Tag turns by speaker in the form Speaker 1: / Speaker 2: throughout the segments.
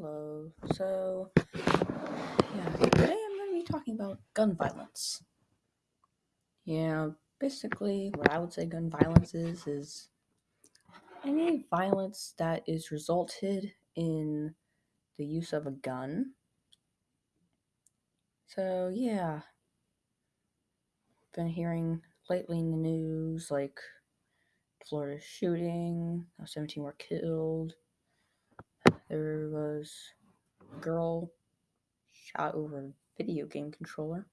Speaker 1: Hello. So, yeah, today I'm going to be talking about gun violence. Yeah, basically, what I would say gun violence is is any violence that is resulted in the use of a gun. So, yeah, been hearing lately in the news like Florida shooting, how 17 were killed. There was a girl shot over a video game controller.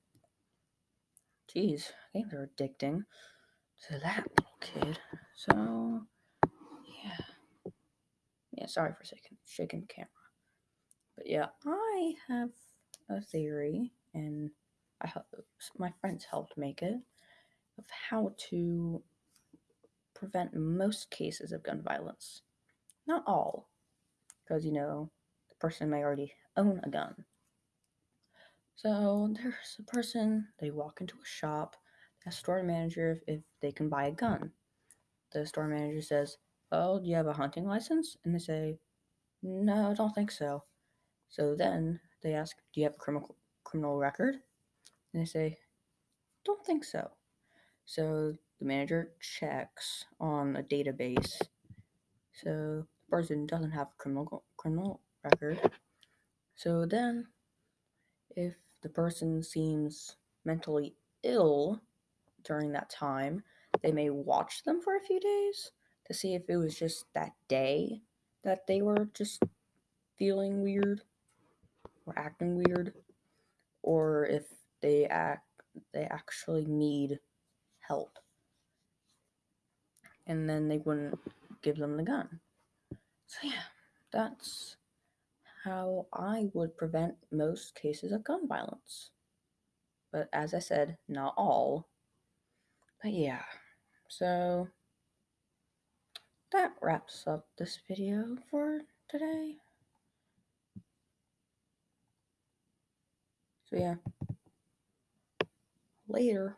Speaker 1: Jeez, games are addicting to that little kid. So, yeah. Yeah, sorry for shaking, shaking the camera. But yeah, I have a theory, and I my friends helped make it, of how to prevent most cases of gun violence. Not all, because, you know, the person may already own a gun. So there's a person, they walk into a shop, a store manager if, if they can buy a gun. The store manager says, Well, do you have a hunting license? And they say, No, I don't think so. So then they ask, Do you have a criminal criminal record? And they say, Don't think so. So the manager checks on a database. So person doesn't have a criminal criminal record. So then if the person seems mentally ill during that time, they may watch them for a few days to see if it was just that day that they were just feeling weird or acting weird or if they act they actually need help and then they wouldn't give them the gun so yeah that's how i would prevent most cases of gun violence but as i said not all but yeah so that wraps up this video for today. So yeah. Later.